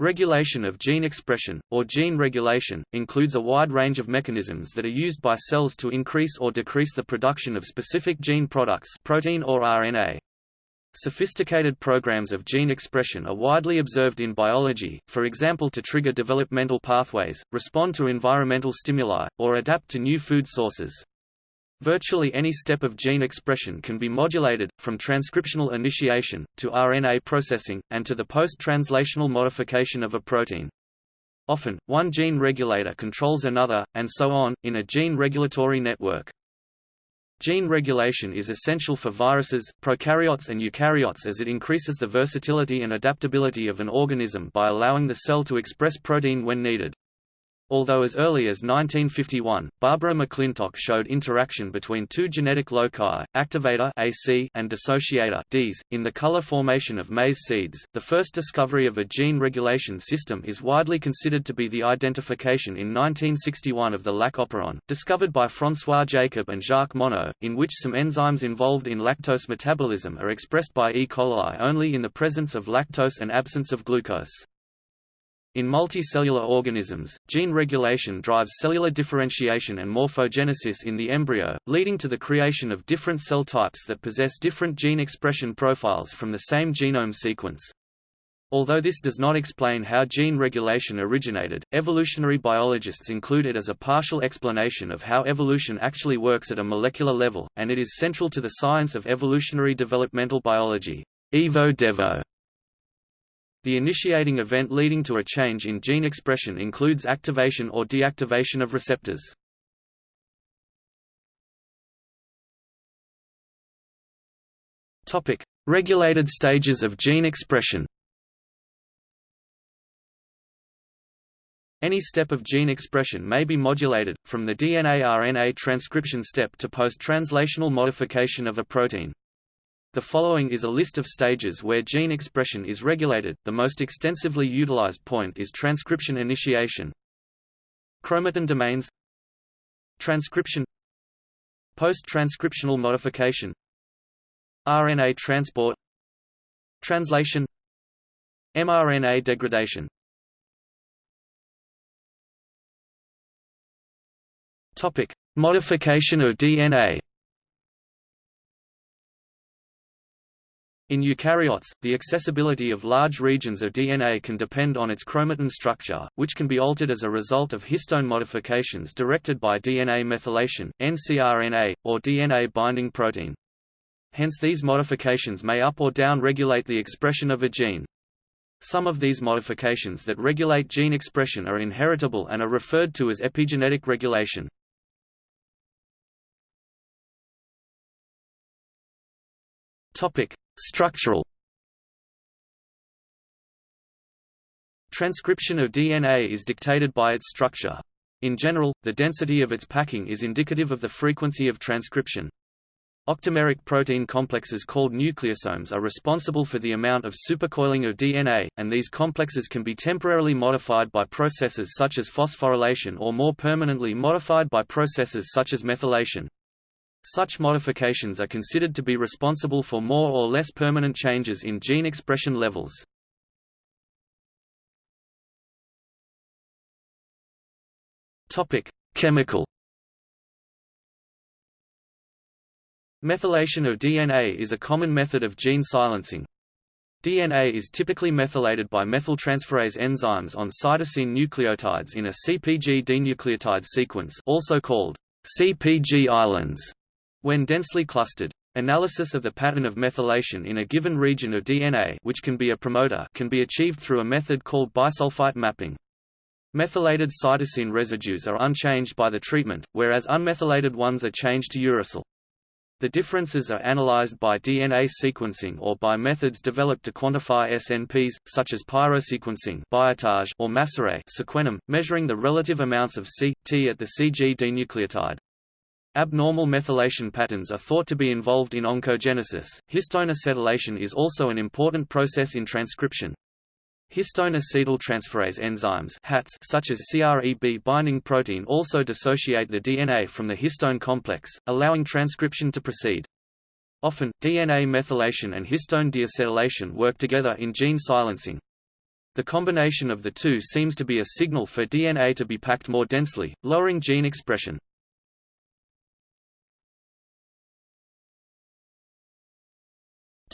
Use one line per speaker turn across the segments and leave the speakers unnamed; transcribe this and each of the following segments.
Regulation of gene expression, or gene regulation, includes a wide range of mechanisms that are used by cells to increase or decrease the production of specific gene products protein or RNA. Sophisticated programs of gene expression are widely observed in biology, for example to trigger developmental pathways, respond to environmental stimuli, or adapt to new food sources. Virtually any step of gene expression can be modulated, from transcriptional initiation, to RNA processing, and to the post-translational modification of a protein. Often, one gene regulator controls another, and so on, in a gene regulatory network. Gene regulation is essential for viruses, prokaryotes and eukaryotes as it increases the versatility and adaptability of an organism by allowing the cell to express protein when needed. Although as early as 1951, Barbara McClintock showed interaction between two genetic loci, activator AC and dissociator Ds, in the color formation of maize seeds, the first discovery of a gene regulation system is widely considered to be the identification in 1961 of the lac operon, discovered by François Jacob and Jacques Monod, in which some enzymes involved in lactose metabolism are expressed by E. coli only in the presence of lactose and absence of glucose. In multicellular organisms, gene regulation drives cellular differentiation and morphogenesis in the embryo, leading to the creation of different cell types that possess different gene expression profiles from the same genome sequence. Although this does not explain how gene regulation originated, evolutionary biologists include it as a partial explanation of how evolution actually works at a molecular level, and it is central to the science of evolutionary developmental biology. Evo Devo the initiating event leading to a change in gene expression includes activation or deactivation of receptors. Topic: Regulated stages of gene expression. Any step of gene expression may be modulated, from the DNA-RNA transcription step to post-translational modification of a protein. The following is a list of stages where gene expression is regulated. The most extensively utilized point is transcription initiation. Chromatin domains. Transcription. Post-transcriptional modification. RNA transport. Translation. mRNA degradation. Topic: Modification of DNA In eukaryotes, the accessibility of large regions of DNA can depend on its chromatin structure, which can be altered as a result of histone modifications directed by DNA methylation, ncRNA, or DNA binding protein. Hence these modifications may up or down regulate the expression of a gene. Some of these modifications that regulate gene expression are inheritable and are referred to as epigenetic regulation. Topic: Structural Transcription of DNA is dictated by its structure. In general, the density of its packing is indicative of the frequency of transcription. Octameric protein complexes called nucleosomes are responsible for the amount of supercoiling of DNA, and these complexes can be temporarily modified by processes such as phosphorylation or more permanently modified by processes such as methylation. Such modifications are considered to be responsible for more or less permanent changes in gene expression levels. Chemical. Methylation of DNA is a common method of gene silencing. DNA is typically methylated by methyltransferase enzymes on cytosine nucleotides in a CpG dinucleotide sequence also called CpG islands. When densely clustered, analysis of the pattern of methylation in a given region of DNA which can be a promoter can be achieved through a method called bisulfite mapping. Methylated cytosine residues are unchanged by the treatment, whereas unmethylated ones are changed to uracil. The differences are analyzed by DNA sequencing or by methods developed to quantify SNPs, such as pyrosequencing biotage or Massarray sequenom, measuring the relative amounts of C, T at the CG dinucleotide. Abnormal methylation patterns are thought to be involved in oncogenesis. Histone acetylation is also an important process in transcription. Histone acetyltransferase enzymes HATs such as CREB binding protein also dissociate the DNA from the histone complex, allowing transcription to proceed. Often, DNA methylation and histone deacetylation work together in gene silencing. The combination of the two seems to be a signal for DNA to be packed more densely, lowering gene expression.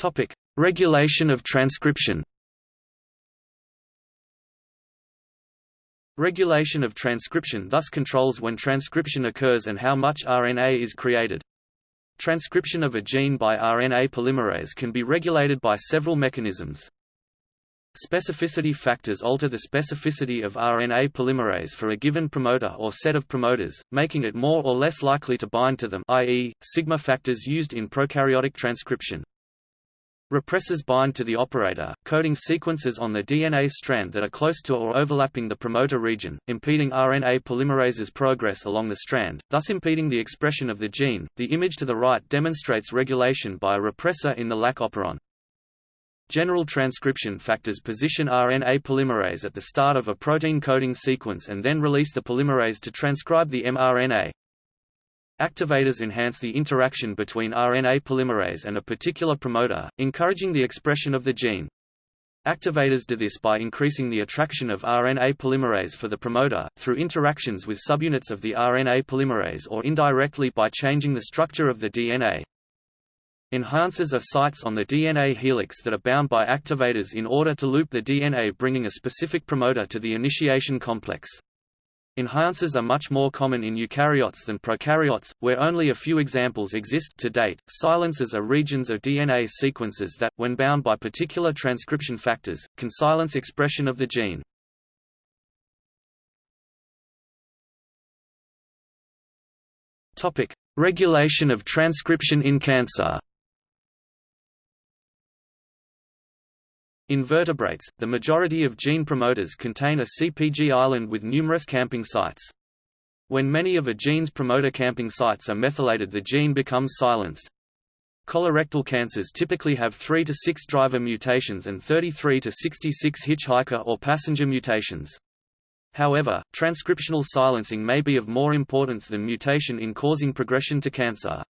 Topic: Regulation of transcription. Regulation of transcription thus controls when transcription occurs and how much RNA is created. Transcription of a gene by RNA polymerase can be regulated by several mechanisms. Specificity factors alter the specificity of RNA polymerase for a given promoter or set of promoters, making it more or less likely to bind to them i.e., sigma factors used in prokaryotic transcription. Repressors bind to the operator, coding sequences on the DNA strand that are close to or overlapping the promoter region, impeding RNA polymerase's progress along the strand, thus impeding the expression of the gene. The image to the right demonstrates regulation by a repressor in the LAC operon. General transcription factors position RNA polymerase at the start of a protein coding sequence and then release the polymerase to transcribe the mRNA. Activators enhance the interaction between RNA polymerase and a particular promoter, encouraging the expression of the gene. Activators do this by increasing the attraction of RNA polymerase for the promoter, through interactions with subunits of the RNA polymerase or indirectly by changing the structure of the DNA. Enhancers are sites on the DNA helix that are bound by activators in order to loop the DNA bringing a specific promoter to the initiation complex. Enhancers are much more common in eukaryotes than prokaryotes, where only a few examples exist to date. Silencers are regions of DNA sequences that, when bound by particular transcription factors, can silence expression of the gene. Topic: Regulation of transcription in cancer. In vertebrates, the majority of gene promoters contain a CPG island with numerous camping sites. When many of a gene's promoter camping sites are methylated the gene becomes silenced. Colorectal cancers typically have 3 to 6 driver mutations and 33 to 66 hitchhiker or passenger mutations. However, transcriptional silencing may be of more importance than mutation in causing progression to cancer.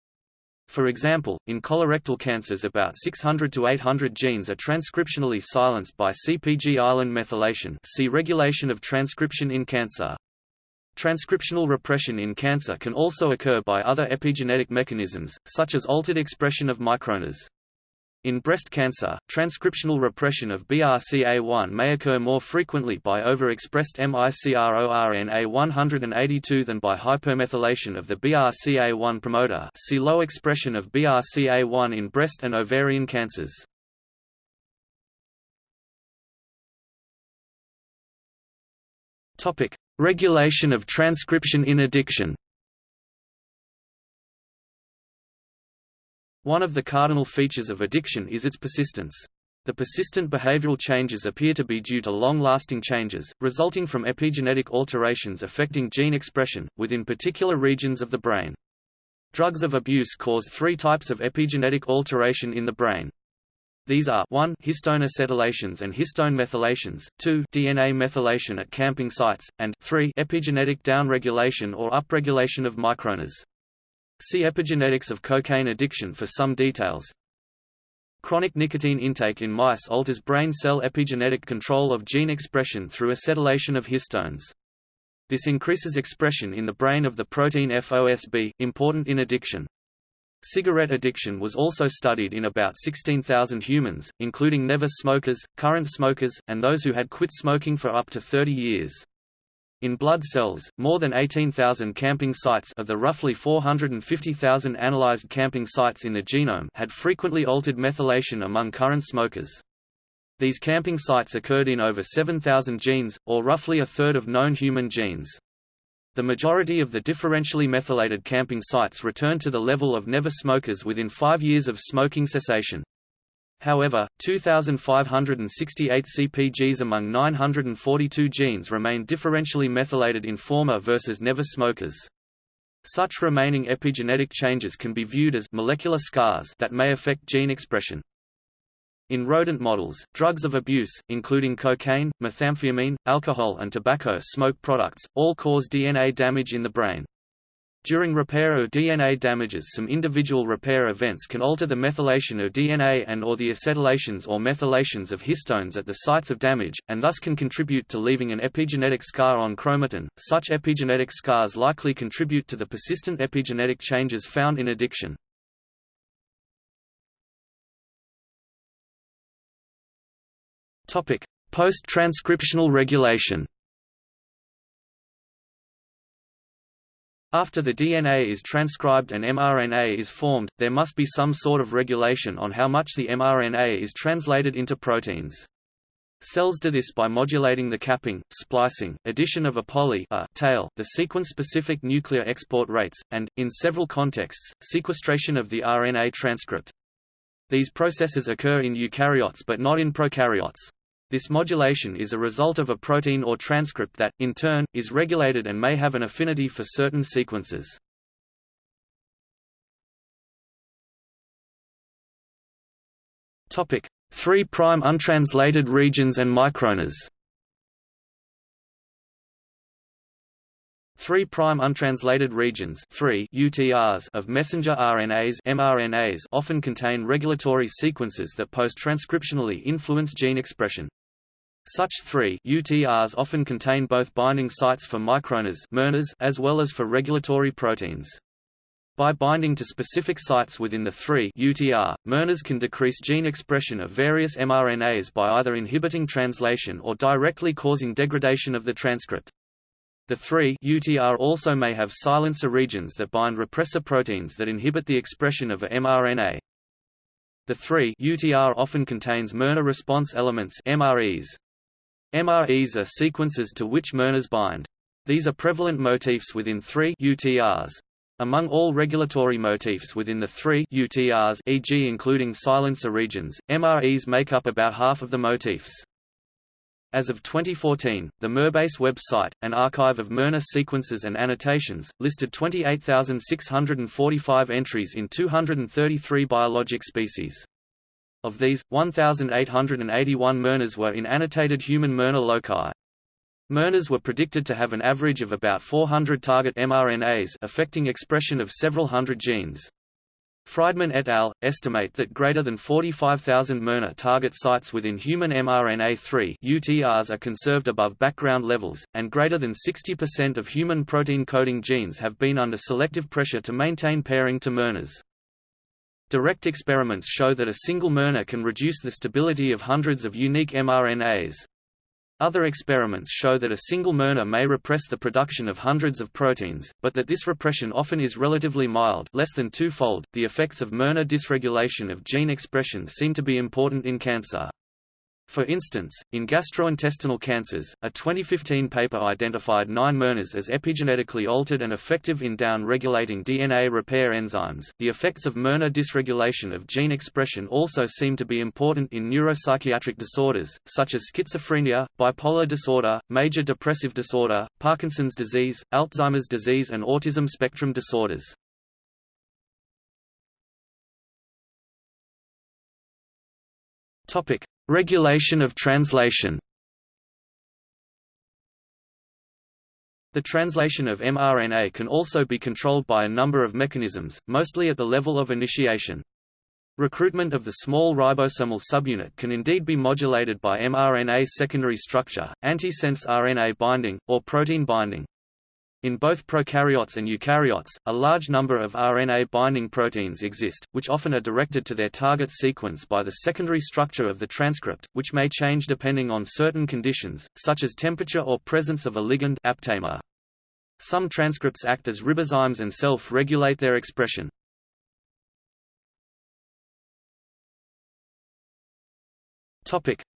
For example, in colorectal cancers about 600 to 800 genes are transcriptionally silenced by CPG island methylation see regulation of transcription in cancer. Transcriptional repression in cancer can also occur by other epigenetic mechanisms, such as altered expression of microRNAs. In breast cancer, transcriptional repression of BRCA1 may occur more frequently by overexpressed MICRORNA182 than by hypermethylation of the BRCA1 promoter see low expression of BRCA1 in breast and ovarian cancers. Regulation of transcription in addiction One of the cardinal features of addiction is its persistence. The persistent behavioral changes appear to be due to long-lasting changes, resulting from epigenetic alterations affecting gene expression, within particular regions of the brain. Drugs of abuse cause three types of epigenetic alteration in the brain. These are 1 histone acetylations and histone methylations, 2 DNA methylation at camping sites, and 3 epigenetic downregulation or upregulation of microRNAs. See epigenetics of cocaine addiction for some details. Chronic nicotine intake in mice alters brain cell epigenetic control of gene expression through acetylation of histones. This increases expression in the brain of the protein FOSB, important in addiction. Cigarette addiction was also studied in about 16,000 humans, including never smokers, current smokers, and those who had quit smoking for up to 30 years. In blood cells, more than 18,000 camping sites of the roughly 450,000 analyzed camping sites in the genome had frequently altered methylation among current smokers. These camping sites occurred in over 7,000 genes, or roughly a third of known human genes. The majority of the differentially methylated camping sites returned to the level of never smokers within five years of smoking cessation. However, 2,568 CPGs among 942 genes remain differentially methylated in former versus never smokers. Such remaining epigenetic changes can be viewed as molecular scars that may affect gene expression. In rodent models, drugs of abuse, including cocaine, methamphetamine, alcohol and tobacco smoke products, all cause DNA damage in the brain. During repair of DNA damages some individual repair events can alter the methylation of DNA and or the acetylations or methylations of histones at the sites of damage, and thus can contribute to leaving an epigenetic scar on chromatin. Such epigenetic scars likely contribute to the persistent epigenetic changes found in addiction. Post-transcriptional regulation After the DNA is transcribed and mRNA is formed, there must be some sort of regulation on how much the mRNA is translated into proteins. Cells do this by modulating the capping, splicing, addition of a poly a tail, the sequence-specific nuclear export rates, and, in several contexts, sequestration of the RNA transcript. These processes occur in eukaryotes but not in prokaryotes. This modulation is a result of a protein or transcript that, in turn, is regulated and may have an affinity for certain sequences. Topic: 3' untranslated regions and microRNAs. 3' untranslated regions 3 UTRs of messenger RNAs mRNAs often contain regulatory sequences that post-transcriptionally influence gene expression. Such 3 UTRs often contain both binding sites for microRNAs as well as for regulatory proteins. By binding to specific sites within the 3 UTR, mRNAs can decrease gene expression of various mRNAs by either inhibiting translation or directly causing degradation of the transcript. The 3 UTR also may have silencer regions that bind repressor proteins that inhibit the expression of a mRNA. The 3 UTR often contains mRNA response elements MREs. MREs are sequences to which mRNAs bind. These are prevalent motifs within three UTRs. Among all regulatory motifs within the three UTRs e.g. including silencer regions, MREs make up about half of the motifs. As of 2014, the MRBase website, an archive of mRNA sequences and annotations, listed 28,645 entries in 233 biologic species. Of these, 1,881 mRNAs were in annotated human mRNA loci. mRNAs were predicted to have an average of about 400 target mRNAs affecting expression of several hundred genes. Friedman et al. estimate that greater than 45,000 mRNA target sites within human mRNA-3 UTRs are conserved above background levels, and greater than 60% of human protein coding genes have been under selective pressure to maintain pairing to mRNAs. Direct experiments show that a single mRNA can reduce the stability of hundreds of unique mRNAs. Other experiments show that a single mRNA may repress the production of hundreds of proteins, but that this repression often is relatively mild less than twofold. The effects of mRNA dysregulation of gene expression seem to be important in cancer. For instance, in gastrointestinal cancers, a 2015 paper identified nine mRNAs as epigenetically altered and effective in down-regulating DNA repair enzymes. The effects of mRNA dysregulation of gene expression also seem to be important in neuropsychiatric disorders, such as schizophrenia, bipolar disorder, major depressive disorder, Parkinson's disease, Alzheimer's disease and autism spectrum disorders. Topic: Regulation of translation The translation of mRNA can also be controlled by a number of mechanisms, mostly at the level of initiation. Recruitment of the small ribosomal subunit can indeed be modulated by mRNA secondary structure, antisense RNA binding, or protein binding. In both prokaryotes and eukaryotes, a large number of RNA-binding proteins exist, which often are directed to their target sequence by the secondary structure of the transcript, which may change depending on certain conditions, such as temperature or presence of a ligand aptamer. Some transcripts act as ribozymes and self-regulate their expression.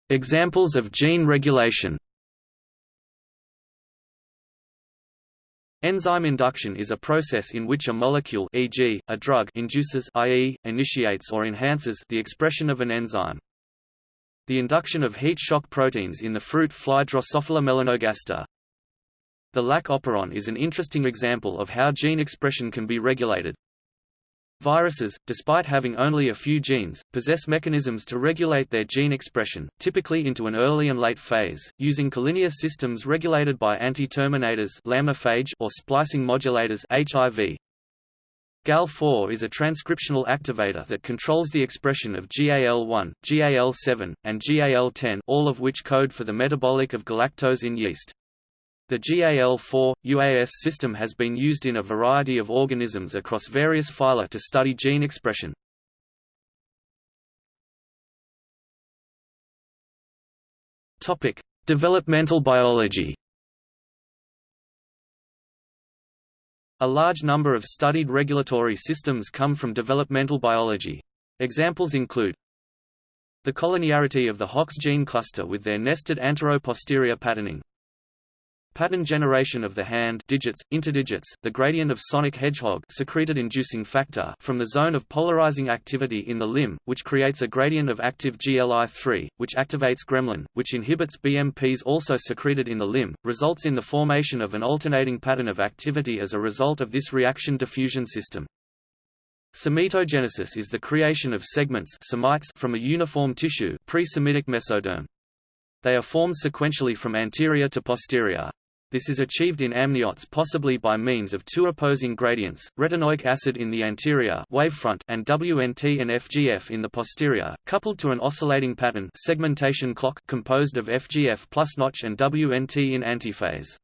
Examples of gene regulation Enzyme induction is a process in which a molecule e.g., a drug induces i.e., initiates or enhances the expression of an enzyme. The induction of heat shock proteins in the fruit fly Drosophila melanogaster. The lac operon is an interesting example of how gene expression can be regulated. Viruses, despite having only a few genes, possess mechanisms to regulate their gene expression, typically into an early and late phase, using collinear systems regulated by anti-terminators or splicing modulators HIV. GAL4 is a transcriptional activator that controls the expression of GAL1, GAL7, and GAL10 all of which code for the metabolic of galactose in yeast. The GAL4, UAS system has been used in a variety of organisms across various phyla to study gene expression. Developmental biology A large number of studied regulatory systems come from developmental biology. Examples include the collinearity of the Hox gene cluster with their nested antero-posterior patterning, Pattern generation of the hand digits, interdigits, the gradient of sonic hedgehog secreted inducing factor from the zone of polarizing activity in the limb, which creates a gradient of active GLI3, which activates gremlin, which inhibits BMPs also secreted in the limb, results in the formation of an alternating pattern of activity as a result of this reaction diffusion system. Somitogenesis is the creation of segments from a uniform tissue pre-somitic mesoderm. They are formed sequentially from anterior to posterior. This is achieved in amniotes possibly by means of two opposing gradients, retinoic acid in the anterior wavefront and WNT and FGF in the posterior, coupled to an oscillating pattern segmentation clock composed of FGF plus notch and WNT in antiphase.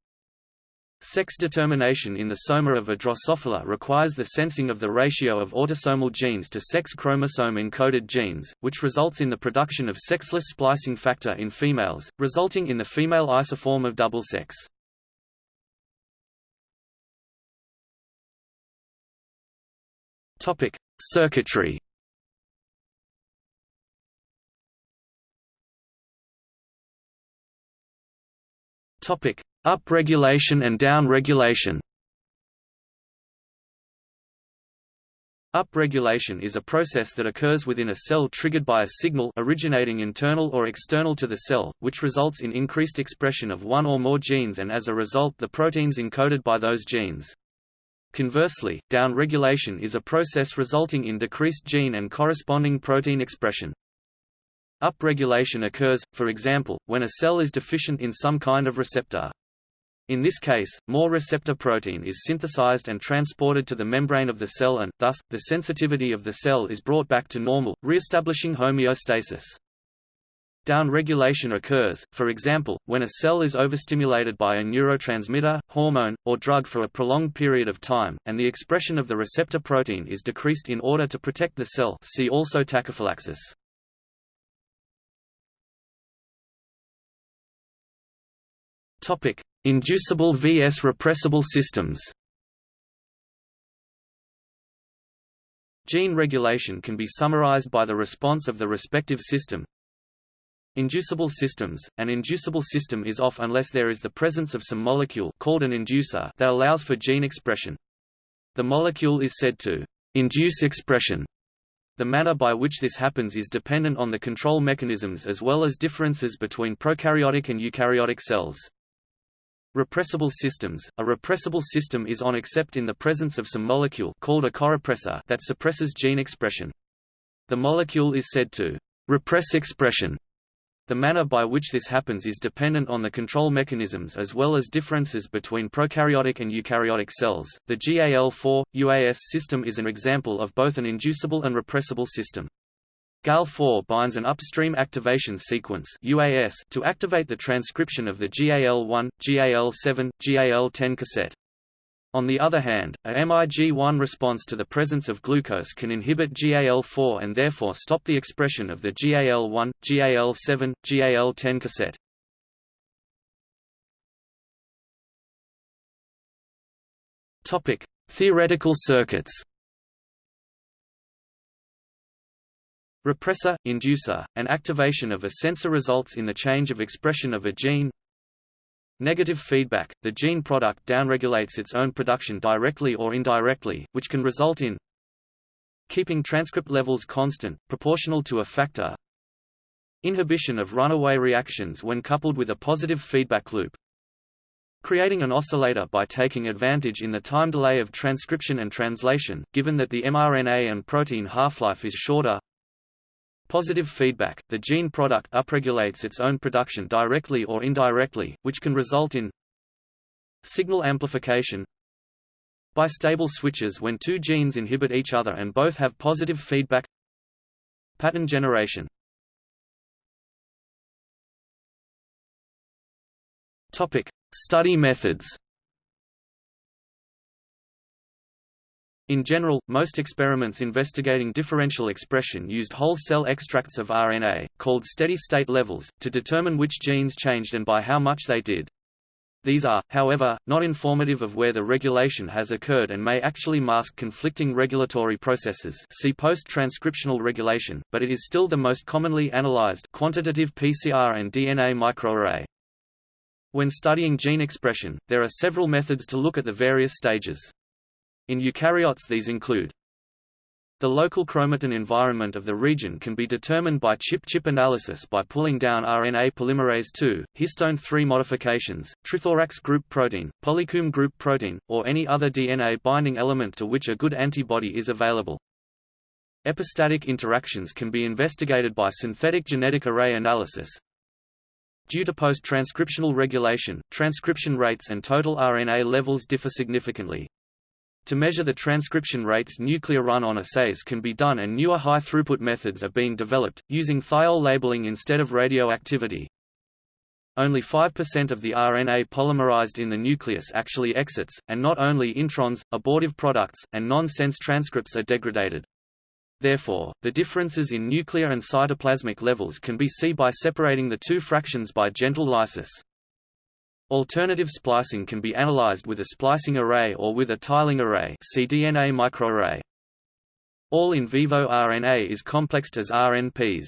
Sex determination in the soma of a Drosophila requires the sensing of the ratio of autosomal genes to sex chromosome-encoded genes, which results in the production of sexless splicing factor in females, resulting in the female isoform of double sex. Topic: Circuitry. Topic: Upregulation and downregulation. Upregulation is a process that occurs within a cell triggered by a signal originating internal or external to the cell, which results in increased expression of one or more genes and as a result the proteins encoded by those genes. Conversely, downregulation is a process resulting in decreased gene and corresponding protein expression. Upregulation occurs, for example, when a cell is deficient in some kind of receptor. In this case, more receptor protein is synthesized and transported to the membrane of the cell and, thus, the sensitivity of the cell is brought back to normal, re-establishing homeostasis. Downregulation occurs, for example, when a cell is overstimulated by a neurotransmitter, hormone, or drug for a prolonged period of time, and the expression of the receptor protein is decreased in order to protect the cell see also tachyphylaxis. Inducible vs repressible systems Gene regulation can be summarized by the response of the respective system, Inducible systems – An inducible system is off unless there is the presence of some molecule called an inducer that allows for gene expression. The molecule is said to «induce expression». The manner by which this happens is dependent on the control mechanisms as well as differences between prokaryotic and eukaryotic cells. Repressible systems – A repressible system is on except in the presence of some molecule called a corepressor that suppresses gene expression. The molecule is said to «repress expression» The manner by which this happens is dependent on the control mechanisms as well as differences between prokaryotic and eukaryotic cells. The GAL4 UAS system is an example of both an inducible and repressible system. GAL4 binds an upstream activation sequence UAS to activate the transcription of the GAL1, GAL7, GAL10 cassette. On the other hand, a MIG1 response to the presence of glucose can inhibit GAL4 and therefore stop the expression of the GAL1, GAL7, GAL10 cassette. Topic: Theoretical circuits. Repressor, inducer, and activation of a sensor results in the change of expression of a gene, Negative feedback – The gene product downregulates its own production directly or indirectly, which can result in keeping transcript levels constant, proportional to a factor inhibition of runaway reactions when coupled with a positive feedback loop creating an oscillator by taking advantage in the time delay of transcription and translation, given that the mRNA and protein half-life is shorter. Positive feedback – The gene product upregulates its own production directly or indirectly, which can result in signal amplification bistable switches when two genes inhibit each other and both have positive feedback. Pattern generation. Topic: Study methods. In general, most experiments investigating differential expression used whole cell extracts of RNA, called steady-state levels, to determine which genes changed and by how much they did. These are, however, not informative of where the regulation has occurred and may actually mask conflicting regulatory processes see post-transcriptional regulation, but it is still the most commonly analyzed quantitative PCR and DNA microarray. When studying gene expression, there are several methods to look at the various stages. In eukaryotes these include the local chromatin environment of the region can be determined by chip-chip analysis by pulling down RNA polymerase II, histone 3 modifications, trithorax group protein, polycomb group protein, or any other DNA binding element to which a good antibody is available. Epistatic interactions can be investigated by synthetic genetic array analysis, Due to post-transcriptional regulation, transcription rates and total RNA levels differ significantly. To measure the transcription rates nuclear run-on assays can be done and newer high-throughput methods are being developed, using thiol labeling instead of radioactivity. Only 5% of the RNA polymerized in the nucleus actually exits, and not only introns, abortive products, and non-sense transcripts are degraded. Therefore, the differences in nuclear and cytoplasmic levels can be seen by separating the two fractions by gentle lysis. Alternative splicing can be analyzed with a splicing array or with a tiling array see DNA microarray. All in vivo RNA is complexed as RNPs.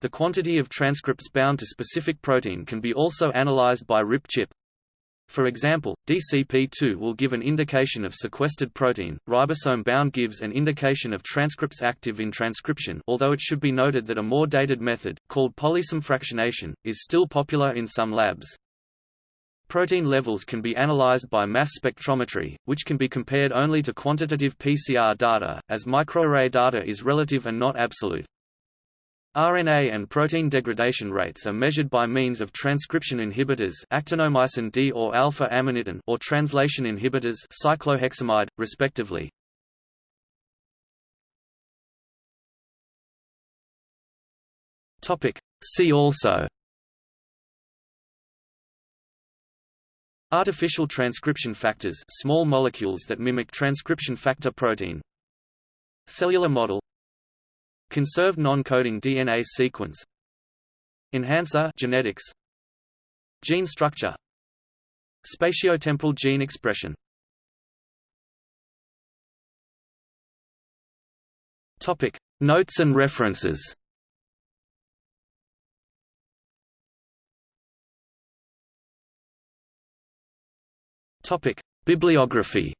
The quantity of transcripts bound to specific protein can be also analyzed by RIP-chip. For example, DCP2 will give an indication of sequestered protein, ribosome-bound gives an indication of transcripts active in transcription although it should be noted that a more dated method, called polysome fractionation, is still popular in some labs. Protein levels can be analyzed by mass spectrometry, which can be compared only to quantitative PCR data, as microarray data is relative and not absolute. RNA and protein degradation rates are measured by means of transcription inhibitors actinomycin D or alpha-amanitin or translation inhibitors cycloheximide, respectively. See also Artificial transcription factors small molecules that mimic transcription factor protein. Cellular model. Conserved non-coding DNA sequence. Enhancer genetics. Gene structure. Spatiotemporal gene expression. Topic. Notes and references Topic Bibliography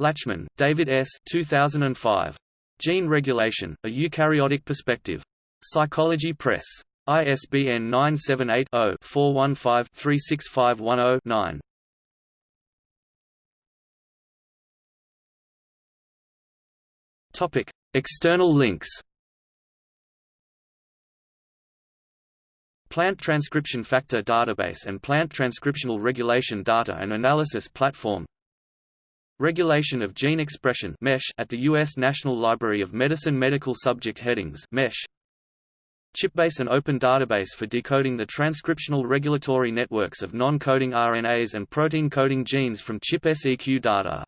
Latchman, David S. 2005. Gene Regulation, A Eukaryotic Perspective. Psychology Press. ISBN 978-0-415-36510-9. Topic: External links. Plant Transcription Factor Database and Plant Transcriptional Regulation Data and Analysis Platform Regulation of Gene Expression MESH at the U.S. National Library of Medicine Medical Subject Headings MESH. ChipBase an open database for decoding the transcriptional regulatory networks of non-coding RNAs and protein-coding genes from ChIP-seq data.